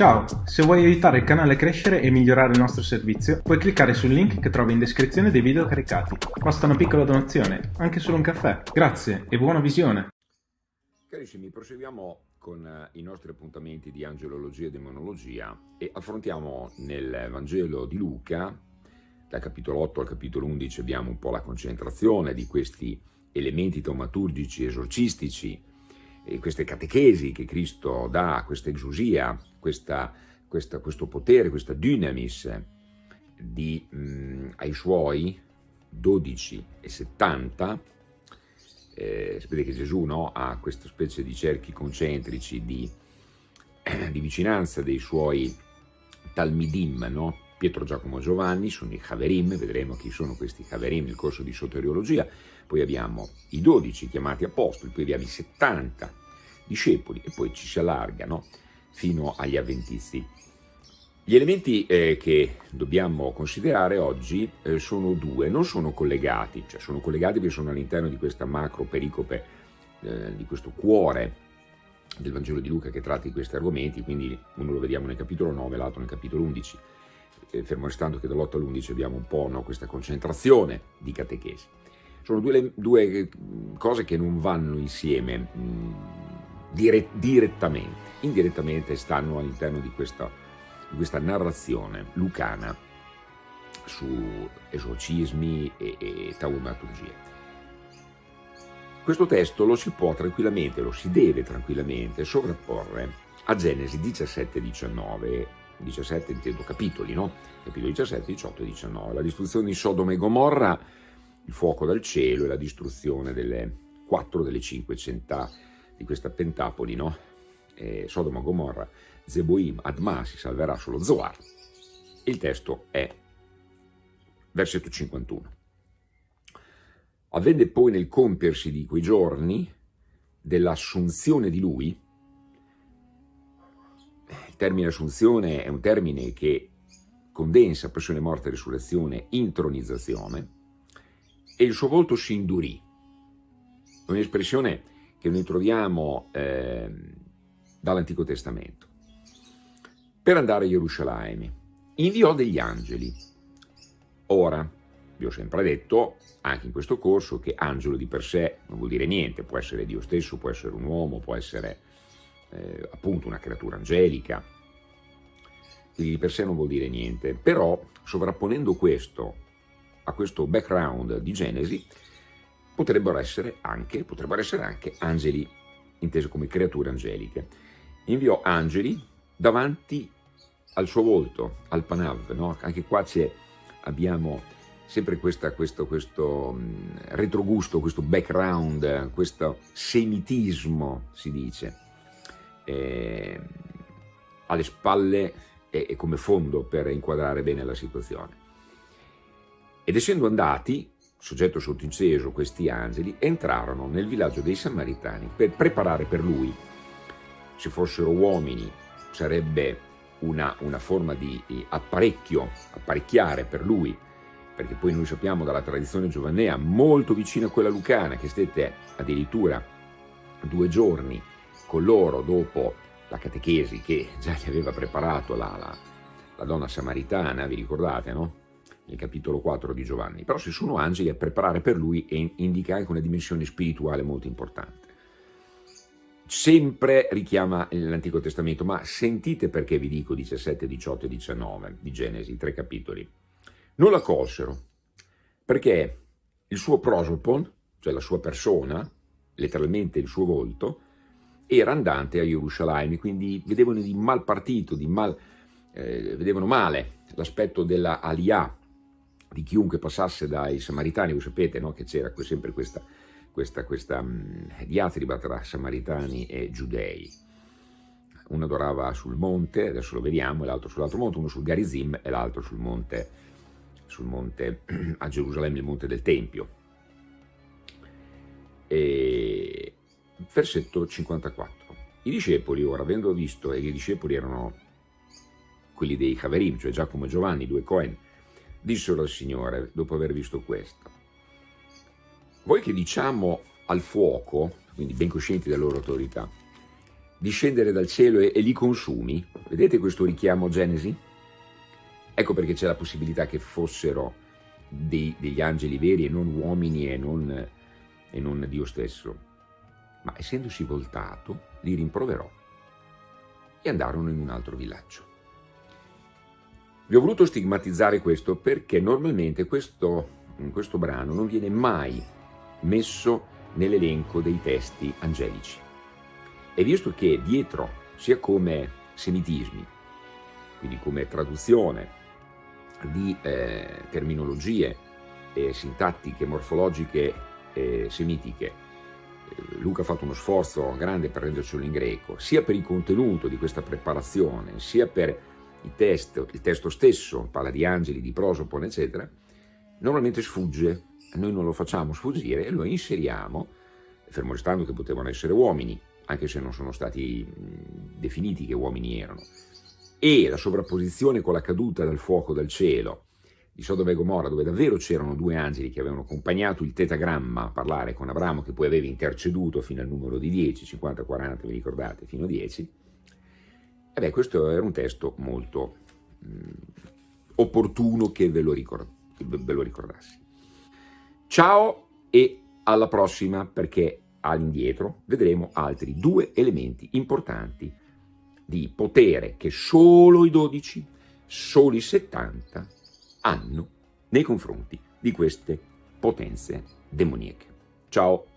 Ciao, se vuoi aiutare il canale a crescere e migliorare il nostro servizio, puoi cliccare sul link che trovi in descrizione dei video caricati. Basta una piccola donazione, anche solo un caffè. Grazie e buona visione! Carissimi, proseguiamo con eh, i nostri appuntamenti di angelologia e demonologia e affrontiamo nel Vangelo di Luca, dal capitolo 8 al capitolo 11 abbiamo un po' la concentrazione di questi elementi taumaturgici esorcistici queste catechesi che Cristo dà, questa exusia, questa, questa, questo potere, questa dynamis di, mh, ai suoi 12 e 70, eh, sapete che Gesù no, ha questa specie di cerchi concentrici di, eh, di vicinanza dei suoi talmidim, no? Pietro, Giacomo, Giovanni, sono i Haverim, vedremo chi sono questi Haverim nel corso di soteriologia, poi abbiamo i 12 chiamati apostoli, poi abbiamo i 70 discepoli e poi ci si allarga no? Fino agli avventisti. Gli elementi eh, che dobbiamo considerare oggi eh, sono due, non sono collegati, cioè sono collegati perché sono all'interno di questa macro pericope, eh, di questo cuore del Vangelo di Luca che tratta di questi argomenti, quindi uno lo vediamo nel capitolo 9, l'altro nel capitolo 11, eh, fermo restando che dall'8 all'11 abbiamo un po' no, questa concentrazione di catechesi. Sono due, due, cose che non vanno insieme mh, mm, dire, direttamente, indirettamente stanno all'interno di questa, di questa narrazione lucana su esorcismi e, e taumaturgie. Questo testo lo si può tranquillamente, lo si deve tranquillamente sovrapporre a Genesi 17-19, 17 intendo capitoli, no? Capitoli 17, 18 e 19, la distruzione di Sodoma e Gomorra, il fuoco dal cielo e la distruzione delle quattro delle cinque città di questa pentapoli, no? Eh, Sodoma, Gomorra, Zeboim, Adma, si salverà solo Zoar. Il testo è versetto 51. Avvenne poi nel compiersi di quei giorni dell'assunzione di lui, il termine assunzione è un termine che condensa passione, morte, risurrezione, intronizzazione, e il suo volto si indurì. Un'espressione che noi troviamo eh, dall'Antico Testamento. Per andare a Gerusalemme inviò degli angeli. Ora, vi ho sempre detto, anche in questo corso, che angelo di per sé non vuol dire niente, può essere Dio stesso, può essere un uomo, può essere eh, appunto una creatura angelica, quindi di per sé non vuol dire niente, però sovrapponendo questo a questo background di Genesi, potrebbero essere anche, potrebbero essere anche angeli, intesi come creature angeliche. Inviò angeli davanti al suo volto, al Panav, no? anche qua abbiamo sempre questa, questo, questo retrogusto, questo background, questo semitismo, si dice, eh, alle spalle e, e come fondo per inquadrare bene la situazione. Ed essendo andati, soggetto sottinteso questi angeli, entrarono nel villaggio dei Samaritani per preparare per lui, se fossero uomini sarebbe una, una forma di apparecchio, apparecchiare per lui, perché poi noi sappiamo dalla tradizione giovannea molto vicina a quella lucana che stette addirittura due giorni con loro dopo la catechesi che già gli aveva preparato la, la, la donna samaritana, vi ricordate, no? nel capitolo 4 di Giovanni, però se sono angeli a preparare per lui e indica anche una dimensione spirituale molto importante. Sempre richiama l'Antico Testamento, ma sentite perché vi dico 17, 18 e 19 di Genesi, tre capitoli. Non la colsero, perché il suo prosopon, cioè la sua persona, letteralmente il suo volto, era andante a Gerusalemme, quindi vedevano di mal partito, di mal, eh, vedevano male l'aspetto della Aliyah, di chiunque passasse dai Samaritani, voi sapete no? che c'era sempre questa, questa, questa mh, diatriba tra Samaritani e Giudei. Uno adorava sul monte, adesso lo vediamo, e l'altro sull'altro monte, uno sul Garizim e l'altro sul monte, sul monte a Gerusalemme, il monte del Tempio. E... Versetto 54. I discepoli, ora, avendo visto, e i discepoli erano quelli dei Haverim, cioè Giacomo e Giovanni, due Cohen, dissero al Signore, dopo aver visto questo, voi che diciamo al fuoco, quindi ben coscienti della loro autorità, discendere dal cielo e, e li consumi? Vedete questo richiamo a Genesi? Ecco perché c'è la possibilità che fossero dei, degli angeli veri e non uomini e non, e non Dio stesso. Ma essendosi voltato, li rimproverò e andarono in un altro villaggio. Vi ho voluto stigmatizzare questo perché normalmente questo, questo brano non viene mai messo nell'elenco dei testi angelici. E visto che dietro, sia come semitismi, quindi come traduzione di eh, terminologie eh, sintattiche, morfologiche e semitiche, eh, Luca ha fatto uno sforzo grande per rendercelo in greco, sia per il contenuto di questa preparazione, sia per il testo, il testo stesso, parla di angeli, di prosopone, eccetera, normalmente sfugge, noi non lo facciamo sfuggire e lo inseriamo, fermo restando che potevano essere uomini, anche se non sono stati definiti che uomini erano, e la sovrapposizione con la caduta dal fuoco dal cielo. Di Sodoma e Gomorra, dove davvero c'erano due angeli che avevano accompagnato il tetagramma a parlare con Abramo, che poi aveva interceduto fino al numero di 10, 50, 40, vi ricordate, fino a 10, e beh, questo era un testo molto mh, opportuno che ve lo, ricord ve lo ricordassi. Ciao e alla prossima perché all'indietro vedremo altri due elementi importanti di potere che solo i 12, solo i 70 hanno nei confronti di queste potenze demoniache. Ciao!